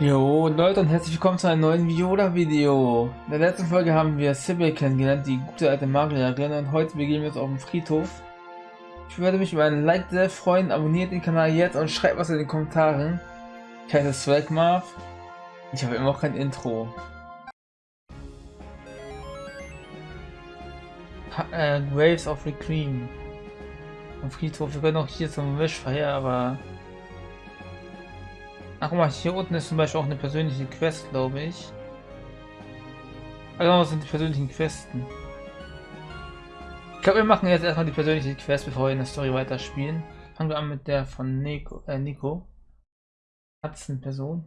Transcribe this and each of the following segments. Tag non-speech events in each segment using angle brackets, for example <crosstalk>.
Jo Leute und herzlich willkommen zu einem neuen Viola-Video. In der letzten Folge haben wir Sybil kennengelernt, die gute alte Magierin und heute begeben wir uns auf den Friedhof. Ich würde mich über ein Like sehr freuen, abonniert den Kanal jetzt und schreibt was in den Kommentaren. Ich heiße Swagmarv. Ich habe immer noch kein Intro. Ha äh, Graves of Reclaim. Am Friedhof, wir können auch hier zum Wischfeier, aber Ach guck mal, hier unten ist zum Beispiel auch eine persönliche Quest, glaube ich. Ah genau, sind die persönlichen Questen. Ich glaube, wir machen jetzt erstmal die persönliche Quest, bevor wir in der Story weiterspielen. Fangen wir an mit der von Nico. Äh, Nico. Person.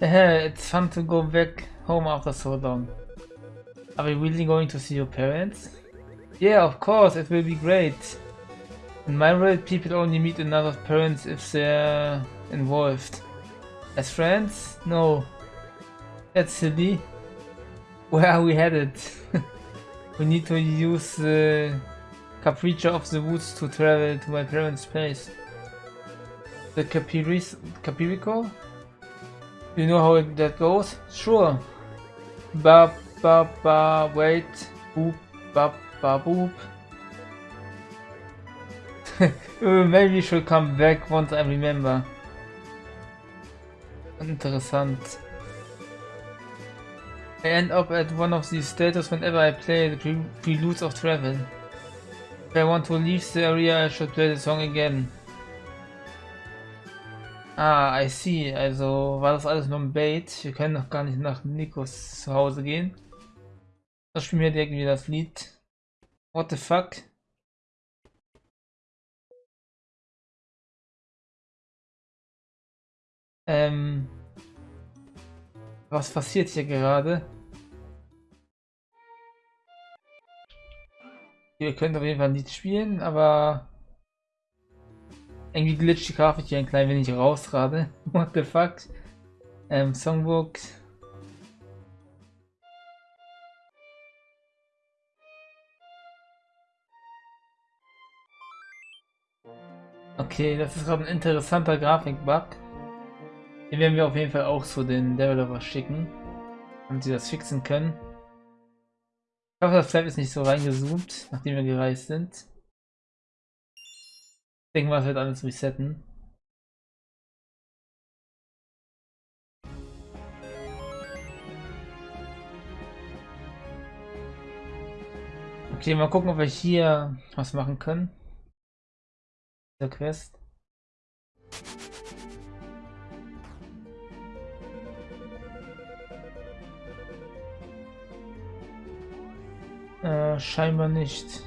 Hey, it's fun to go back home after so long. Are we really going to see your parents? Yeah, of course, it will be great. In my world, people only meet another parents if they're involved. As friends? No. That's silly. Where are we headed? <laughs> we need to use the Capricha of the Woods to travel to my parents' place. The Capiris Capirico? You know how that goes? Sure. Ba ba ba wait. Boop ba ba boop. Maybe should come back once I remember. Interessant. I end up at one of these status whenever I play the pre Preludes of Travel. If I want to leave the area, I should play the song again. Ah, I see. Also war das alles nur ein Bait. Wir können noch gar nicht nach Nikos zu Hause gehen. Das spielen wir direkt wieder das Lied. What the fuck? Ähm, was passiert hier gerade? Wir können auf jeden Fall nicht spielen, aber irgendwie glitscht die Grafik hier ein klein wenig raus gerade. <laughs> What the fuck? Ähm, Songbook. Okay, das ist gerade ein interessanter Grafikbug. Den werden wir auf jeden Fall auch zu den Developer schicken, damit sie das fixen können. Ich hoffe, das Flap ist nicht so reingezoomt, nachdem wir gereist sind. Ich denke mal, es wird alles resetten. Okay, mal gucken, ob wir hier was machen können. Der Quest. Äh, scheinbar nicht.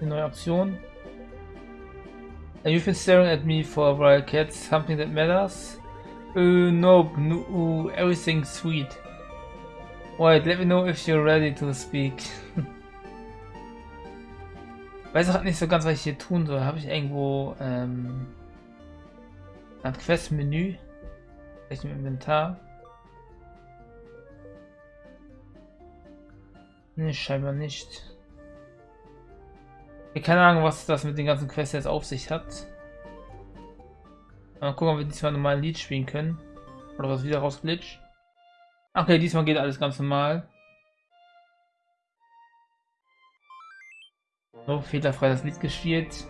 Eine neue Option. You've been staring at me for a while, cat. Something that matters? Uh, nope. No, everything's sweet. Wait, let me know if you're ready to speak. <laughs> Weiß auch nicht so ganz, was ich hier tun soll. Habe ich irgendwo ähm, ein Quest-Menü? Vielleicht im Inventar? Ne, scheinbar nicht. Ich keine Ahnung, was das mit den ganzen Quests jetzt auf sich hat. Mal gucken, ob wir diesmal normal ein Lied spielen können. Oder was wieder rausglitscht. Okay, diesmal geht alles ganz normal. So, fehlerfrei das Lied gespielt.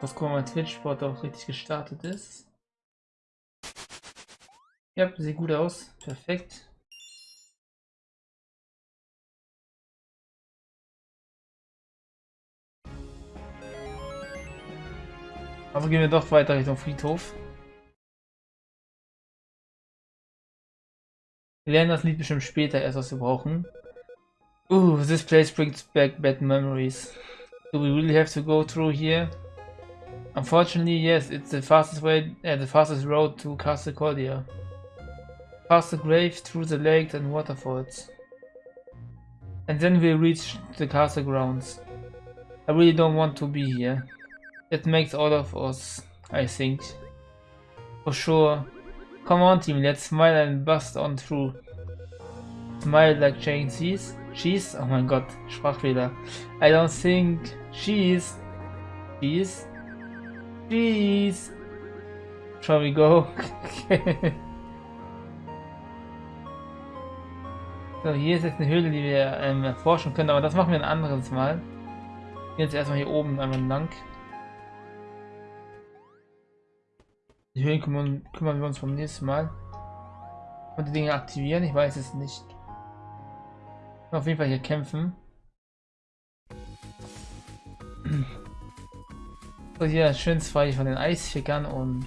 Das gucken wir mal Twitch-Sport auch richtig gestartet ist. Ja, sieht gut aus. Perfekt. Also gehen wir doch weiter Richtung Friedhof. Wir lernen das Lied bestimmt später erst, was wir brauchen. Ooh, this place brings back bad memories. Do we really have to go through here? Unfortunately, yes, it's the fastest way, uh, the fastest road to Castle Cordia. Past the grave, through the lakes and waterfalls. And then we reach the castle grounds. I really don't want to be here. It makes all of us, I think. For sure. Come on team, let's smile and bust on through. Smile like Jane sees. She's, oh mein Gott, Sprachfehler. I don't think she's, she's, she's. Shall we go? <laughs> so, hier ist jetzt eine Höhle, die wir ähm, erforschen können, aber das machen wir ein anderes Mal. Jetzt erstmal hier oben einmal lang. Die Höhlen kümmern, kümmern wir uns beim nächsten Mal. Und die Dinge aktivieren, ich weiß es nicht. Auf jeden Fall hier kämpfen. So, hier schön zwei von den Eisfickern und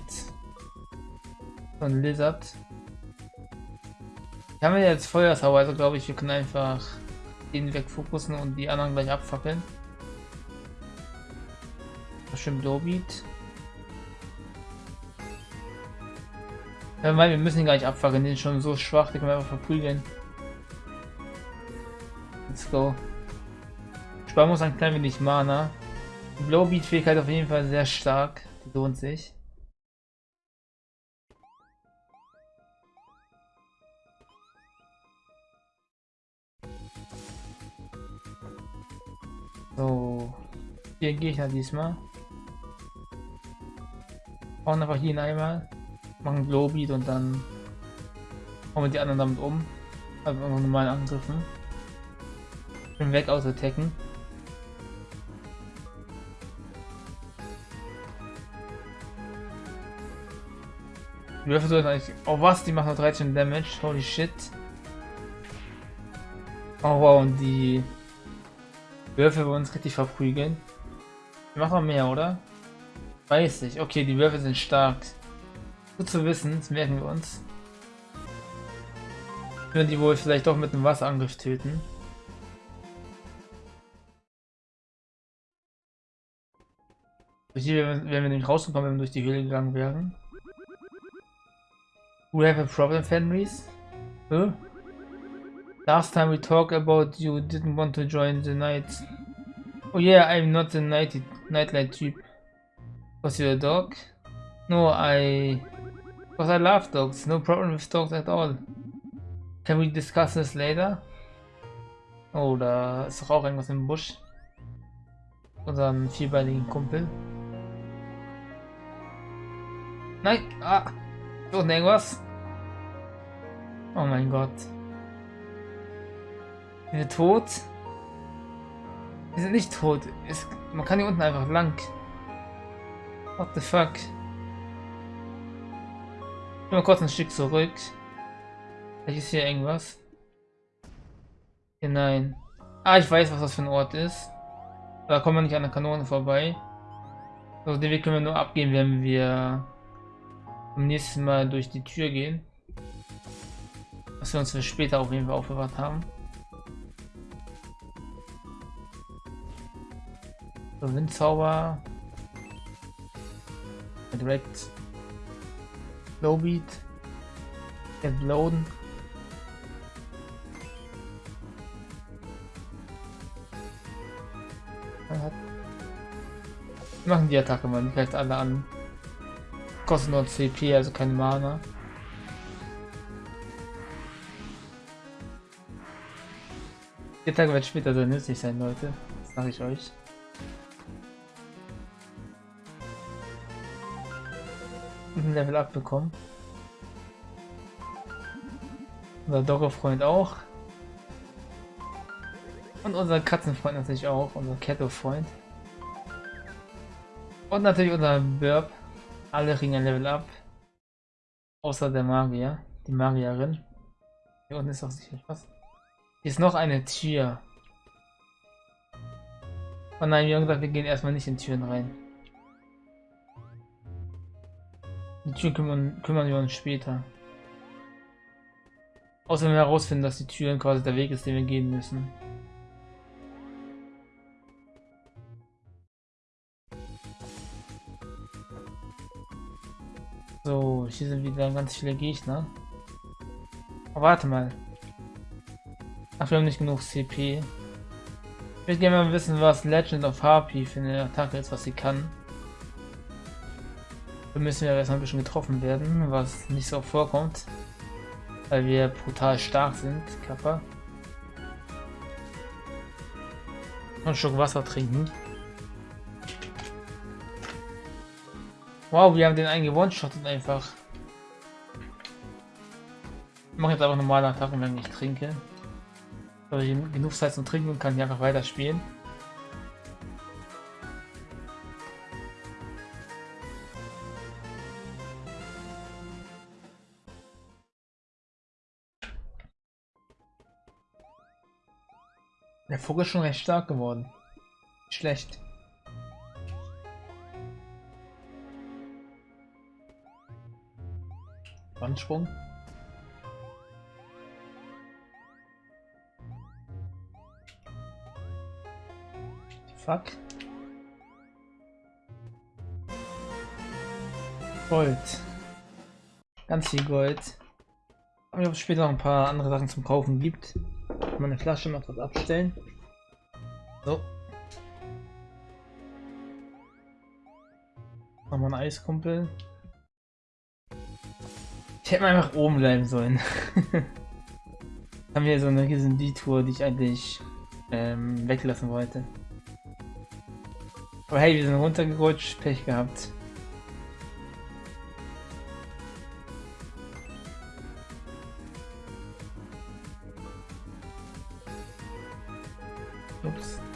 ein Lizard. Haben ja jetzt Feuersauer, also glaube ich, wir können einfach den wegfokussen und die anderen gleich abfackeln. Schön Blowbeat. Ja, weil wir müssen ihn gar nicht abfackeln, den ist schon so schwach, den können wir einfach verprügeln. Let's go. Sparen muss ein klein wenig Mana. Die Blowbeat-Fähigkeit auf jeden Fall sehr stark. Die lohnt sich. Halt diesmal. Bauen einfach hier einmal. Machen Glowbeat und dann hauen wir die anderen damit um. Also normalen Angriffen. Bin weg aus Attacken. Die Würfel sollten eigentlich... Oh was, die machen nur 13 Damage. Holy shit. Oh wow, und die Würfel wollen uns richtig verprügeln. Wir machen mehr, oder? Weiß ich. Okay, die Würfel sind stark. Gut zu wissen, das merken wir uns. Wir die wohl vielleicht doch mit einem Wasserangriff töten. Durch die wären wir nicht rausgekommen, wenn wir durch die Höhle gegangen wären. We have a problem, Fenris? Huh? Last time we talked about you didn't want to join the night. Oh yeah, I'm not the night nightlight type. Was you a dog? No, I... Because I love dogs. No problem with dogs at all. Can we discuss this later? Oh, da ist doch auch irgendwas im Busch. Unseren vierbeinigen Kumpel. Nein! Ah! Ist irgendwas? Oh mein Gott. Wir sind tot? Wir sind nicht tot. Es, man kann hier unten einfach lang. What the fuck? Ich mal kurz ein Stück zurück. Vielleicht ist hier irgendwas. Hier nein. Ah, ich weiß, was das für ein Ort ist. Da kommen wir nicht an der Kanone vorbei. Also den Weg können wir nur abgehen, wenn wir am nächsten Mal durch die Tür gehen. Was wir uns für später auf jeden Fall aufbewahrt haben. So, Windzauber. Direkt. Lowbeat. Get loaden. machen die Attacke mal, die greift alle an. Kostet nur CP, also keine Mana. Die Attacke wird später sehr nützlich sein, Leute. Das sage ich euch. Ein Level abbekommen. Unser Doggo-Freund auch. Und unser Katzenfreund natürlich auch, unser Ketto-Freund. Und natürlich unser Burp. Alle kriegen ein Level up. Außer der Magier, die Magierin. Hier unten ist auch sicher was. Hier ist noch eine Tür. Oh nein, wir haben gesagt, wir gehen erstmal nicht in Türen rein. Tür kümmern, kümmern wir uns später. Außer wenn wir herausfinden, dass die Türen quasi der Weg ist, den wir gehen müssen. So, hier sind wieder ganz viele Gegner. Aber warte mal. Ach, wir haben nicht genug CP. Ich würde gerne mal wissen, was Legend of Harpy für eine Attacke ist, was sie kann. Da müssen wir erstmal ein bisschen getroffen werden, was nicht so vorkommt. Weil wir brutal stark sind, Kappa. einen Schluck Wasser trinken. Wow, wir haben den einen gewonshottet einfach. Ich mache jetzt einfach normale Attacken, wenn ich trinke. Also genug Zeit zum Trinken und kann hier einfach weiterspielen. Der Vogel ist schon recht stark geworden. Schlecht. Wandsprung. Fuck. Gold. Ganz viel Gold. Aber ob es später noch ein paar andere Sachen zum Kaufen gibt meine Flasche noch was abstellen. So. Wir ein Eiskumpel. Ich hätte einfach oben bleiben sollen. <laughs> haben wir so eine riesen Detour, die ich eigentlich ähm, weglassen wollte. Aber hey, wir sind runtergerutscht, Pech gehabt.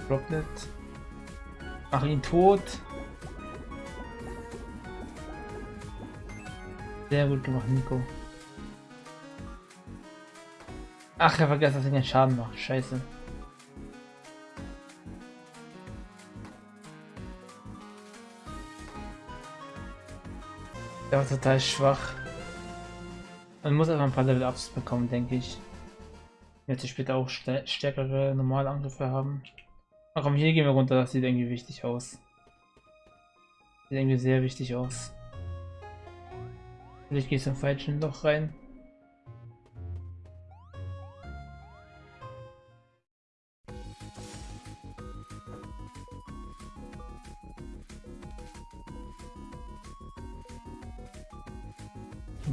Droplet. Mach ihn tot. Sehr gut gemacht, Nico. Ach, er vergessen, dass er den Schaden macht. Scheiße. Der war total schwach. Man muss einfach ein paar Level-Ups bekommen, denke ich. Jetzt später auch stärkere normale Angriffe haben. Ach komm, hier gehen wir runter, das sieht irgendwie wichtig aus. Sieht irgendwie sehr wichtig aus. Vielleicht gehst du im falschen Loch rein.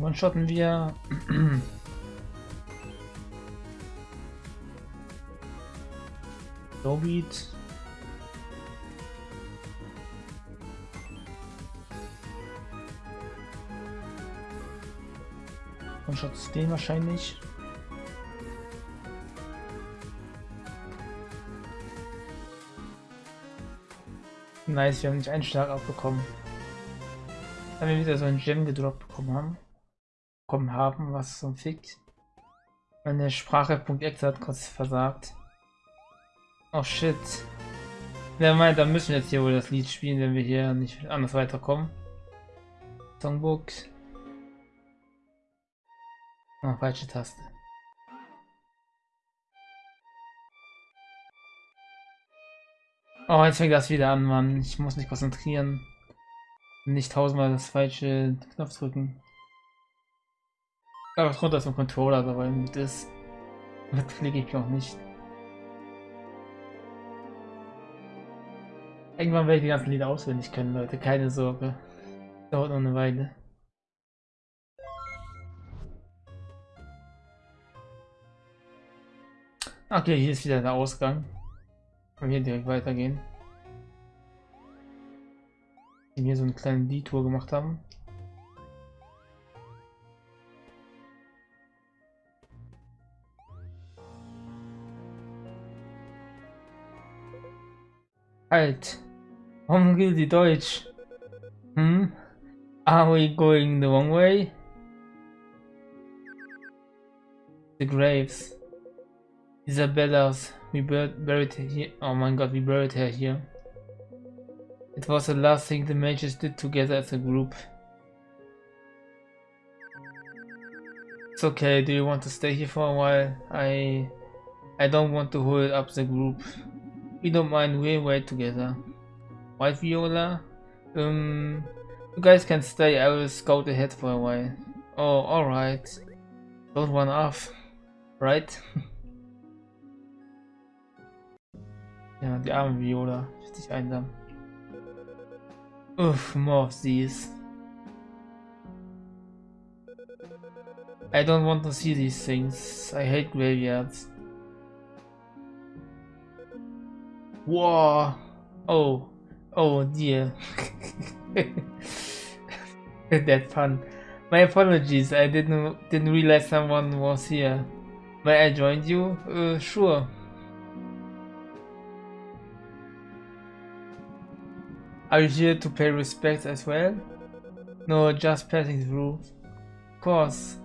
One-shotten wir. <clears throat> Snowbeat. Und Schutz den wahrscheinlich. Nice, wir haben nicht einen Schlag abbekommen. Dann wir wieder so ein Gem gedroppt bekommen haben. Bekommen haben, was so Fick. Meine Sprache.exe hat kurz versagt. Oh shit. Wer meint, dann müssen wir jetzt hier wohl das Lied spielen, wenn wir hier nicht anders weiterkommen. Songbook. Ah, falsche Taste. Oh, jetzt fängt das wieder an, Mann. Ich muss mich konzentrieren. Nicht tausendmal das falsche Knopf drücken. Aber runter zum Controller, aber das, das klicke ich noch nicht. Irgendwann werde ich die ganzen Lieder auswendig können, Leute. Keine Sorge. Dauert noch eine Weile. Okay, hier ist wieder der Ausgang. Können hier direkt weitergehen. Die hier so eine kleine Detour gemacht haben. Halt! Warum gilt Deutsch? Hm? Are we going the wrong way? The graves. Isabella's. We buried her here. Oh my god, we buried her here. It was the last thing the mages did together as a group. It's okay, do you want to stay here for a while? I... I don't want to hold up the group. We don't mind, we'll wait together. White Viola? Um, you guys can stay, I will scout ahead for a while. Oh, alright. Don't run off, right? ja, die arme Viola. Richtig einsam. Uff, more of these. I don't want to see these things. I hate graveyards. Whoa! Oh. Oh dear. <laughs> that fun. My apologies, I didn't didn't realize someone was here. May I join you? Uh, sure. Are you here to pay respects as well? No, just passing through. Of course.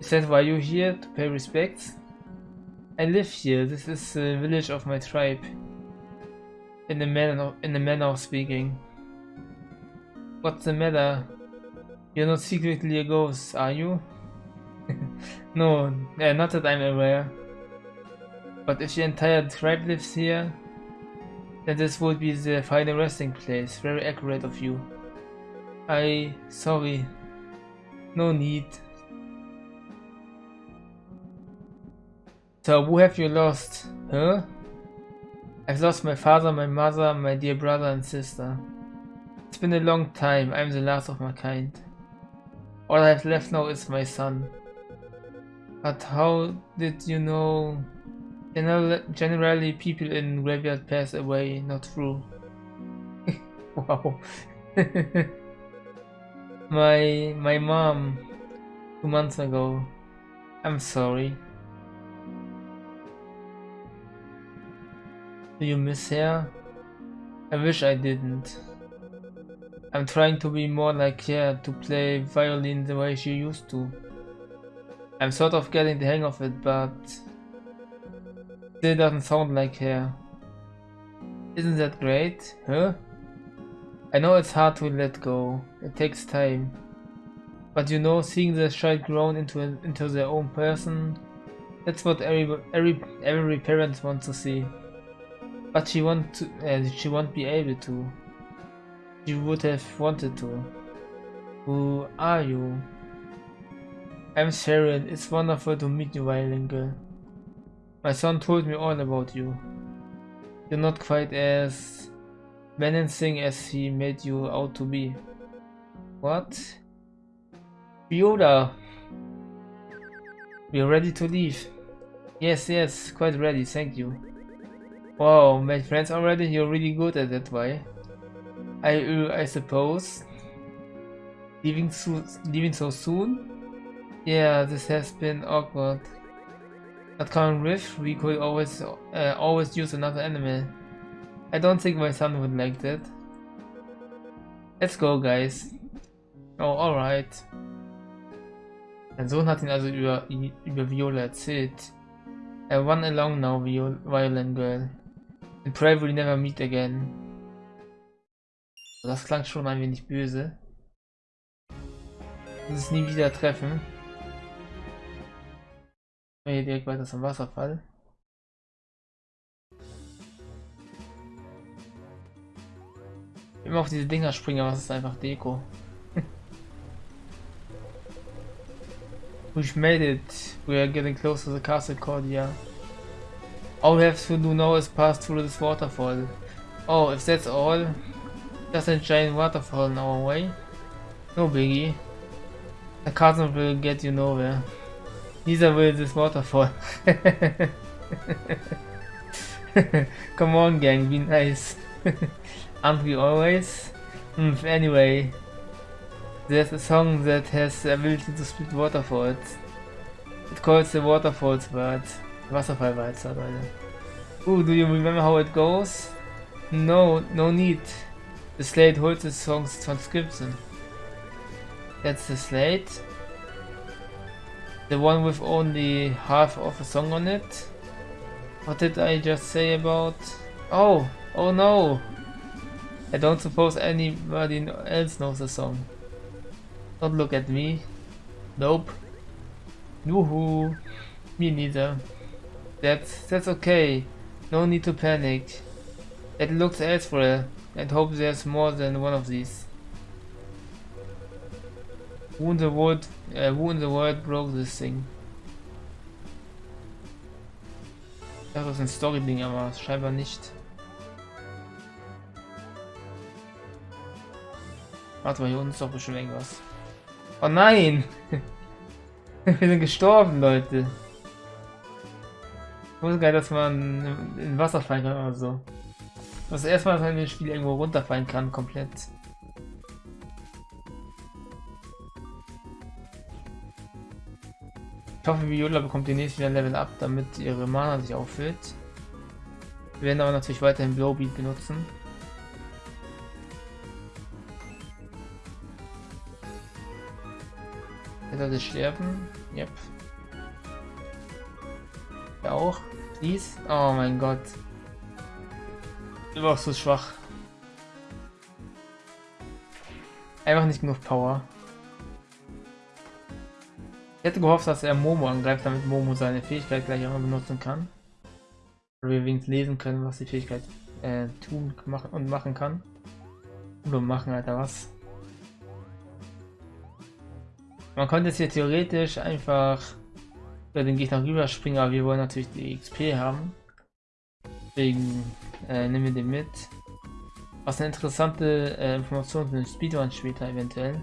Is that why you're here to pay respects? I live here. This is the village of my tribe. In the manner of, in the manner of speaking. What's the matter? You're not secretly a ghost, are you? <laughs> no, not that I'm aware. But if the entire tribe lives here, then this would be the final resting place. Very accurate of you. I... sorry. No need. So, who have you lost? Huh? I've lost my father, my mother, my dear brother and sister. It's been a long time, I'm the last of my kind. All I have left now is my son. But how did you know... generally people in graveyard pass away, not through. <laughs> wow. <laughs> my my mom two months ago. I'm sorry. Do you miss her? I wish I didn't. I'm trying to be more like her, to play violin the way she used to. I'm sort of getting the hang of it, but still doesn't sound like her. Isn't that great? Huh? I know it's hard to let go. It takes time. But you know, seeing the child grown into into their own person, that's what every every every parent wants to see. But she won't to, uh, she won't be able to. She would have wanted to. Who are you? I'm Sharon. It's wonderful to meet you, violin girl. My son told me all about you. You're not quite as menacing as he made you out to be. What? Viola! We're ready to leave. Yes, yes, quite ready, thank you. Wow, made friends already? You're really good at that, why? I, uh, I suppose. Leaving so, leaving so soon? Yeah, this has been awkward. At Common Rift, we could always, uh, always use another enemy. I don't think my son would like that. Let's go, guys. Oh, alright. Mein Sohn hat ihn also über, über Viola erzählt. I run along now, Violin Girl. And pray we'll never meet again. Das klang schon ein wenig böse. Uns nie wieder treffen. Hier direkt weiter zum Wasserfall. Immer auf diese Dinger springen, aber es ist einfach Deko. <laughs> We've made it. We are getting close to the castle Cordia. All we have to do now is pass through this waterfall. Oh, if that's all, just a giant waterfall in our way. No biggie. The castle will get you nowhere. Neither will this waterfall. <laughs> Come on gang, be nice. <laughs> Aren't we always? Mm, anyway, there's a song that has the ability to split waterfalls. It calls the waterfalls bird. Wasserfallwalzer, Leute. Ooh, do you remember how it goes? No, no need. The slate holds the song's transcription. That's the slate. The one with only half of a song on it. What did I just say about... Oh, oh no! I don't suppose anybody else knows the song. Don't look at me. Nope. Woohoo. Me neither. That's, that's okay. No need to panic. It looks elsewhere and hope there's more than one of these. Who in the world, uh, who in the world broke this thing? Das ist ein Story-Ding, aber scheinbar nicht. Warte mal, hier unten ist doch bestimmt irgendwas. Oh nein! <laughs> Wir sind gestorben, Leute. Wusste geil, dass man in Wasser fallen kann oder so. Das erste Mal, dass man in dem Spiel irgendwo runterfallen kann, komplett. Ich hoffe, Viola bekommt demnächst wieder Level Up, damit ihre Mana sich auffüllt. Wir werden aber natürlich weiterhin Blowbeat benutzen. Er sollte sterben. Yep. Auch. Please. Oh mein Gott. Du warst so schwach. Einfach nicht genug Power. Ich hätte gehofft, dass er Momo angreift, damit Momo seine Fähigkeit gleich auch benutzen kann. Oder wir wenigstens lesen können, was die Fähigkeit äh, tun machen und machen kann. Oder machen, Alter, was? Man könnte jetzt hier theoretisch einfach über den Gegner rüberspringen, aber wir wollen natürlich die XP haben. Deswegen äh, nehmen wir den mit. Was eine interessante äh, Information für den Speedrun später eventuell.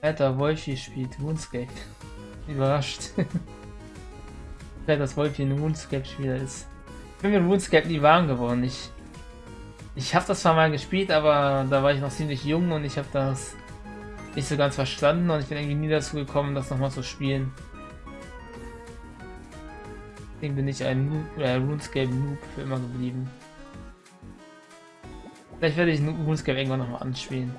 Alter, Wolfi spielt RuneScape. <laughs> Überrascht. <laughs> dass Wolfi ein RuneScape-Spieler ist. Ich bin mit RuneScape nie warm geworden. Ich, ich habe das zwar mal gespielt, aber da war ich noch ziemlich jung und ich habe das nicht so ganz verstanden und ich bin irgendwie nie dazu gekommen, das nochmal zu spielen. Deswegen bin ich ein Noob, äh, RuneScape-Noob für immer geblieben. Vielleicht werde ich RuneScape irgendwann nochmal anspielen.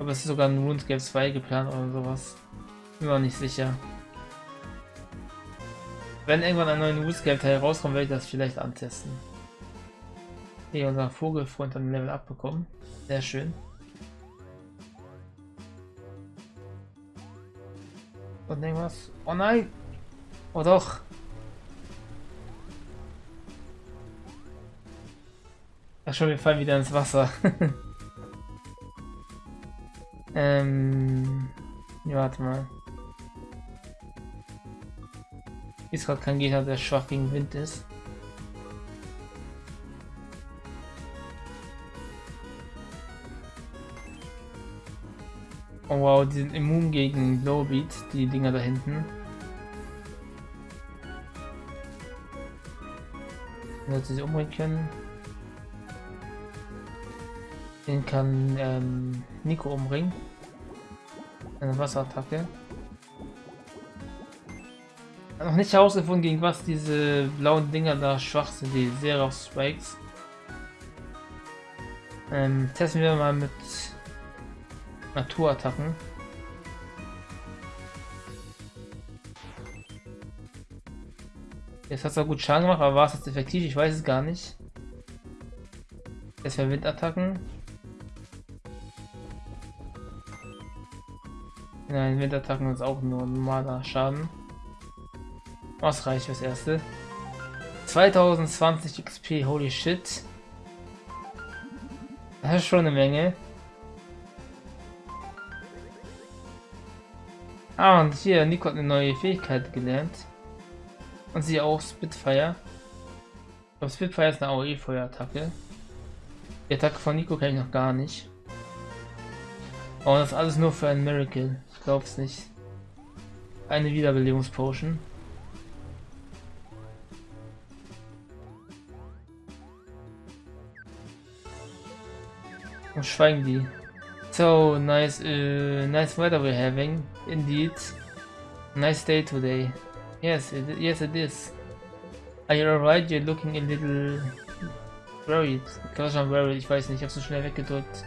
Aber es ist sogar ein RuneScape 2 geplant oder sowas. Bin mir nicht sicher. Wenn irgendwann ein neuer RuneScape-Teil rauskommt, werde ich das vielleicht antesten. Hier unser Vogelfreund hat ein Level abbekommen. Sehr schön. Und irgendwas. Oh nein! Oh doch! Ach schon, wir fallen wieder ins <laughs> Wasser. ähm. Ja, warte mal. Ist gerade kein Gegner, der schwach gegen Wind ist. Oh wow, die sind immun gegen Lowbeat, die Dinger da hinten. Wenn sie sich umbringen können. Den kann ähm, Nico umbringen. Eine Wasserattacke. Noch nicht herausgefunden, gegen was diese blauen Dinger da schwach sind, die Seraphs Spikes. Ähm, testen wir mal mit Naturattacken. Jetzt hat es auch gut Schaden gemacht, aber war es jetzt effektiv? Ich weiß es gar nicht. Jetzt für Windattacken. Nein, Windattacken ist auch nur normaler Schaden. Was reicht fürs erste? 2020 XP, holy shit. Das ist schon eine Menge. Ah, und hier, Nico hat eine neue Fähigkeit gelernt. Und sie auch Spitfire. Glaube, Spitfire ist eine AOE-Feuerattacke. Die Attacke von Nico kenne ich noch gar nicht. Oh, das ist alles nur für ein Miracle. Ich glaube es nicht. Eine Wiederbelebungspotion. Und schweigen die. So nice, uh, nice weather we're having, indeed. Nice day today. Yes, it, yes it is. Are you alright? You're looking a little worried. Kann schon worried, ich weiß nicht, ich habe so schnell weggedrückt.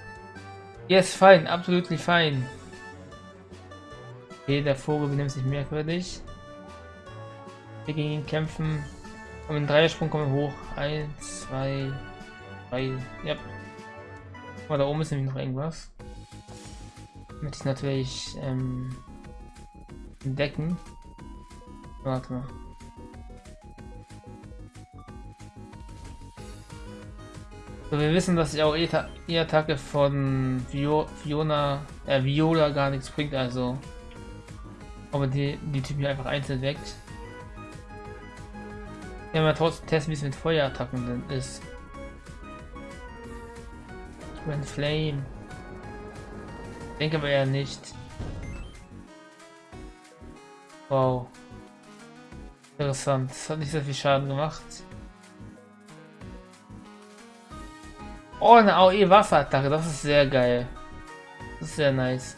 Yes, fine, absolutely fine. Okay, der Vogel benimmt sich merkwürdig. Wir gegen ihn kämpfen. Und im Dreiersprung kommen wir hoch. Eins, zwei, drei. Yep. Aber da oben ist nämlich noch irgendwas. Möchte ich natürlich ähm, entdecken. Warte mal. So, wir wissen, dass die auch E-Attacke von Vio Fiona, äh, Viola gar nichts bringt, also aber die, die Typen hier einfach einzeln weckt. Ja, mal trotzdem testen, wie es mit Feuerattacken ist. Twin Flame. Denke aber eher nicht. Wow. Interessant. Das hat nicht sehr viel Schaden gemacht. Oh, eine AOE Wafferattacke. Das ist sehr geil. Das ist sehr nice.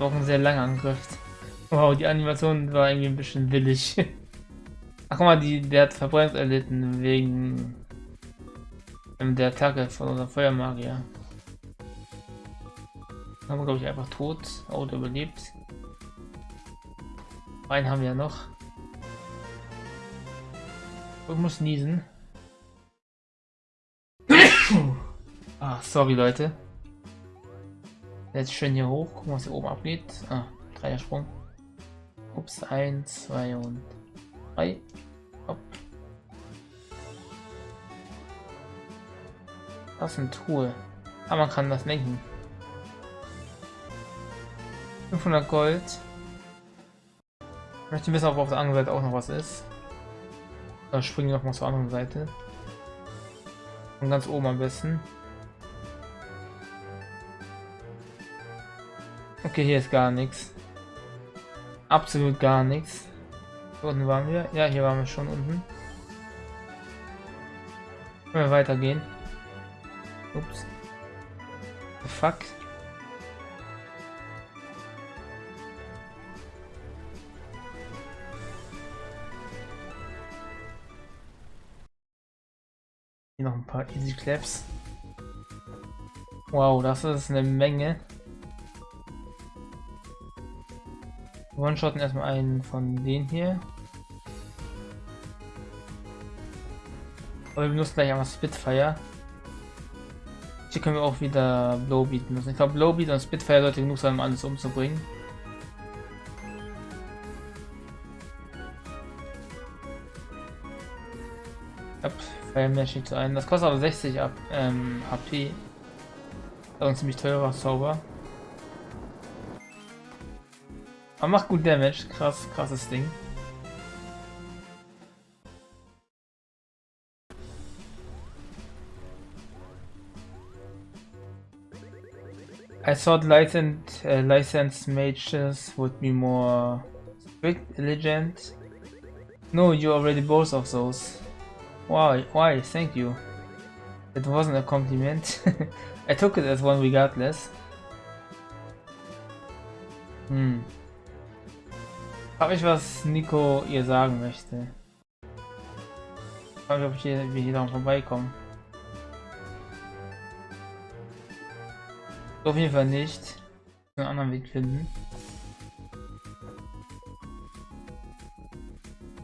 Auch ein sehr langer Angriff. Wow, die Animation war irgendwie ein bisschen willig. <laughs> Ach guck mal, die, der hat Verbrennung erlitten wegen der Attacke von unserem Feuermagier. Haben wir glaube ich einfach tot. Oh, der überlebt. Einen haben wir ja noch. Ich muss niesen. <coughs> ah, sorry Leute. Jetzt schön hier hoch. Gucken, was hier oben abgeht. Ah, Dreiersprung. Ups, 1, 2 und 3. Das ist ein Tool. Aber man kann das lenken. 500 Gold. Ich möchte wissen, ob auf der anderen Seite auch noch was ist. Dann springen wir noch mal zur anderen Seite. Und ganz oben am besten. Okay, hier ist gar nichts. Absolut gar nichts. Hier unten waren wir. Ja, hier waren wir schon unten. Können wir weitergehen. Ups. Fuck. Hier noch ein paar Easy Claps. Wow, das ist eine Menge. One-shotten erstmal einen von denen hier. Aber wir benutzen gleich einmal Spitfire. Hier können wir auch wieder Blowbeat benutzen. Ich glaube Blowbeat und Spitfire sollte genug sein, um alles umzubringen. Ab Fire Mashing zu ein. Das kostet aber 60 ab, ähm, HP. Das ist ein ziemlich teurer Zauber. Aber macht gut Damage. Krass, krasses Ding. I thought licensed, uh, licensed mages would be more strict, diligent. No, you already both of those. Why? Why? Thank you. It wasn't a compliment. <laughs> I took it as one regardless. Hmm. Frag mich, was Nico ihr sagen möchte. Frag mich, ob ich wir hier noch vorbeikommen. Auf jeden Fall nicht. Einen anderen Weg finden.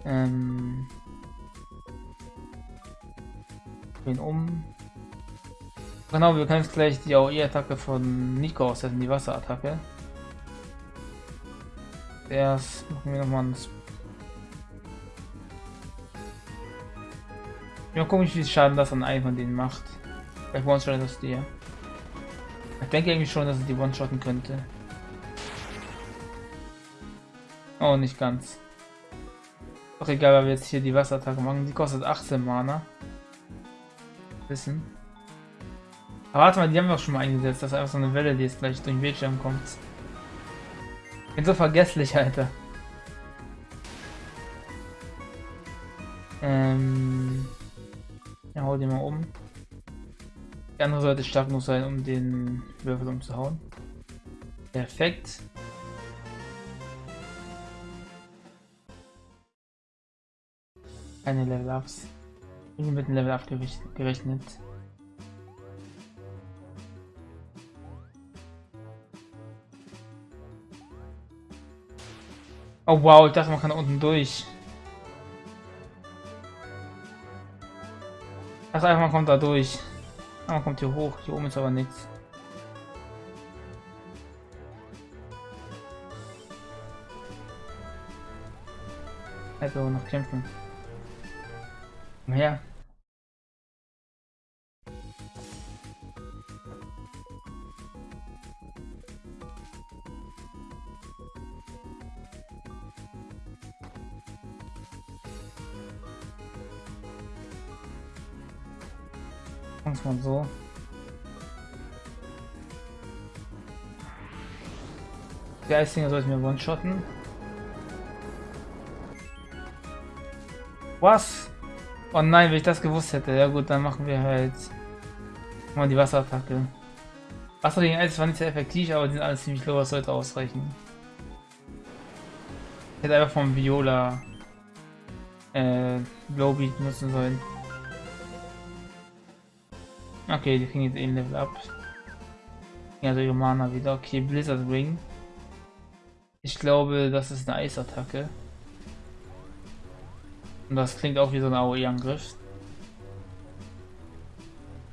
Ähm. Drehen um. Genau, wir können jetzt gleich die AOE-Attacke von Nico aussetzen, die Wasserattacke. Erst machen wir nochmal ein Ja, gucken, wie viel Schaden das an einem von denen macht. Vielleicht one-shot das dir. Ich denke irgendwie schon, dass es die one-shotten könnte. Oh, nicht ganz. Doch egal, weil wir jetzt hier die Wasserattacke machen. Die kostet 18 Mana. Wissen. Aber warte mal, die haben wir auch schon mal eingesetzt. Das ist einfach so eine Welle, die jetzt gleich durch den Bildschirm kommt. Bin so vergesslich, Alter. Ähm. Ja, hau den mal um. Die andere Seite stark muss sein, um den Würfel umzuhauen. Perfekt. Keine Level-Ups. Ich bin mit dem Level-Up gerechnet. Oh wow, ich dachte man kann unten durch. Dachte einfach man kommt da durch. Aber man kommt hier hoch, hier oben ist aber nichts. Aber noch kämpfen. Komm her. Man so. Der Eisdinger sollte mir one-shotten. Was? Oh nein, wenn ich das gewusst hätte. Ja gut, dann machen wir halt mal die Wasserattacke. Wasser gegen Eis war nicht sehr effektiv, aber die sind alles ziemlich low, das sollte ausreichen. Ich hätte einfach vom Viola äh, Glowbeat nutzen sollen. Okay, die kriegen jetzt eh ein Level up. Ja, ihre Mana wieder. Okay, Blizzard Ring. Ich glaube, das ist eine Eisattacke. Und das klingt auch wie so ein AOE-Angriff.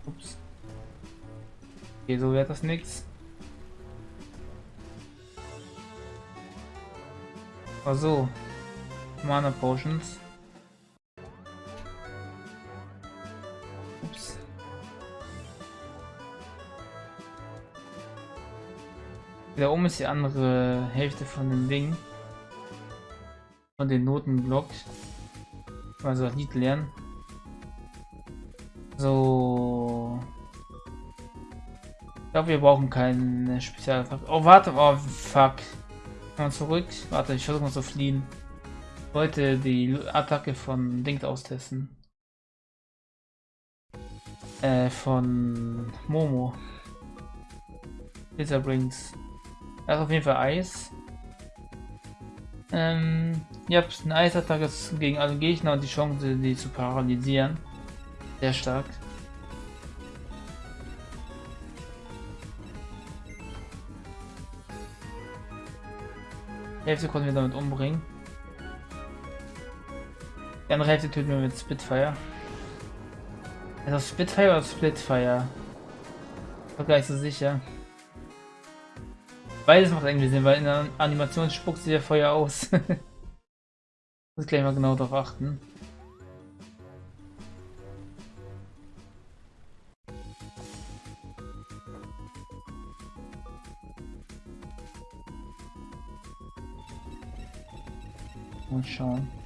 Ups. Okay, so wird das nichts. Also, Mana Potions. Da oben ist die andere Hälfte von dem Ding. Von den Notenblock. Also das Lied lernen. So. Ich glaube, wir brauchen keine Spezialattacke. Oh, warte, oh, fuck. Mal zurück. Warte, ich versuche mal zu fliehen. Ich wollte die Attacke von Ding austesten. Äh, von Momo. Blizzard Brings. Das ist auf jeden Fall Eis. Ähm, ihr habt eine Eisattacke gegen alle Gegner und die Chance, die zu paralysieren. Sehr stark. Hälfte konnten wir damit umbringen. Die andere Hälfte töten wir mit Spitfire. Ist das Spitfire oder Splitfire? Ich bin gar nicht sicher. Beides macht irgendwie Sinn, weil in der Animation spuckt sie ja Feuer aus. <laughs> Muss gleich mal genau darauf achten. Mal schauen.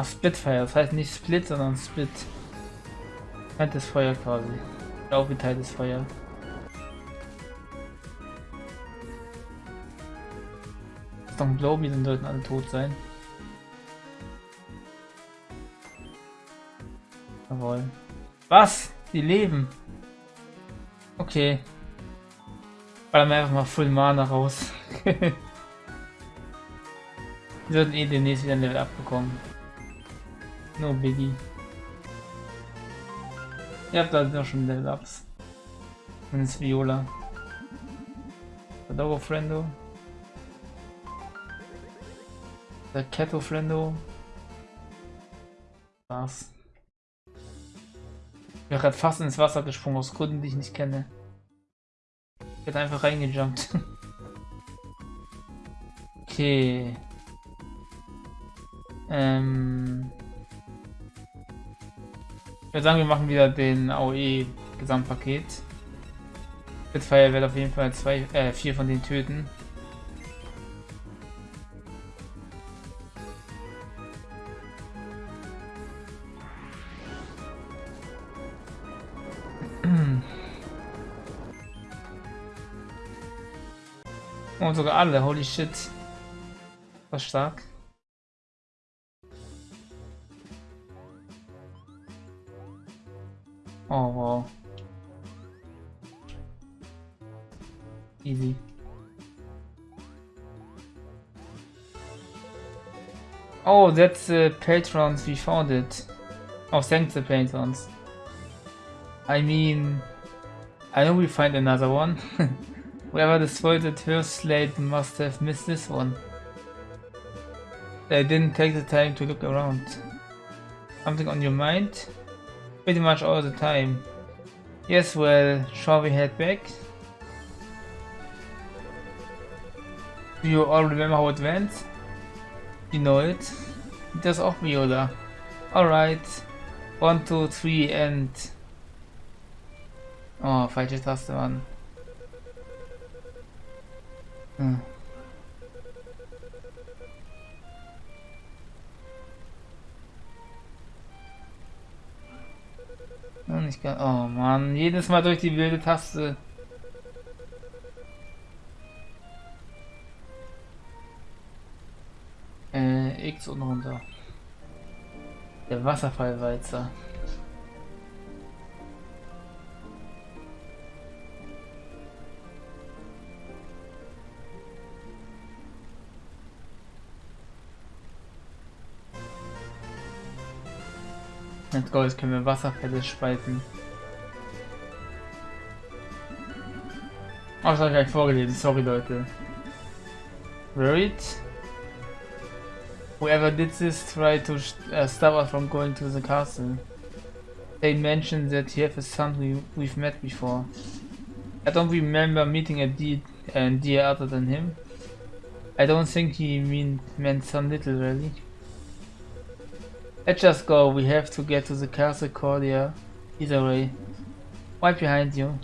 Ach, Splitfire, das heißt nicht Split, sondern Split. Geteiltes Feuer quasi. Auch geteiltes Feuer. Ist doch ein Globi, dann sollten alle tot sein. Jawohl. Was? Die leben. Okay. Ballern wir einfach mal Full Mana raus. <laughs> Wir sollten eh demnächst wieder ein Level abbekommen. No biggie. Ihr habt da schon Level Ups. Und ist Viola. Adobo Friendo. Der Keto Friendo. Was? Ich bin gerade fast ins Wasser gesprungen aus Gründen, die ich nicht kenne. Ich hätte einfach reingejumpt. <laughs> okay. Ähm. Ich würde sagen, wir machen wieder den AOE Gesamtpaket. Spitfire wird auf jeden Fall zwei, äh, vier von den töten. <clears throat> Und sogar alle, holy shit. Was stark. Oh. Easy. Oh, that's the patrons we found it. Oh, thanks the patrons. I mean, I know we find another one. <laughs> Whoever destroyed the first slate must have missed this one. They didn't take the time to look around. Something on your mind? Pretty much all the time. Yes, well, shall we head back? Do you all remember how it went? You know it? There's auch Viola. Alright. One, two, three and... Oh, falsche Taste, Mann. Hm. Oh, nicht gar oh Mann, jedes Mal durch die wilde Taste. Äh, X und runter. Der Wasserfallwalzer. Let's go, jetzt können wir Wasserfälle spalten. Oh, das habe ich gleich vorgelesen, sorry Leute. Worried? Whoever did this tried to uh, stop us from going to the castle. They mentioned that have a son we, we've met before. I don't remember meeting a deer, other than him. I don't think he mean, meant son little really. Let's just go, we have to get to the castle Cordia. Either way. Right behind you.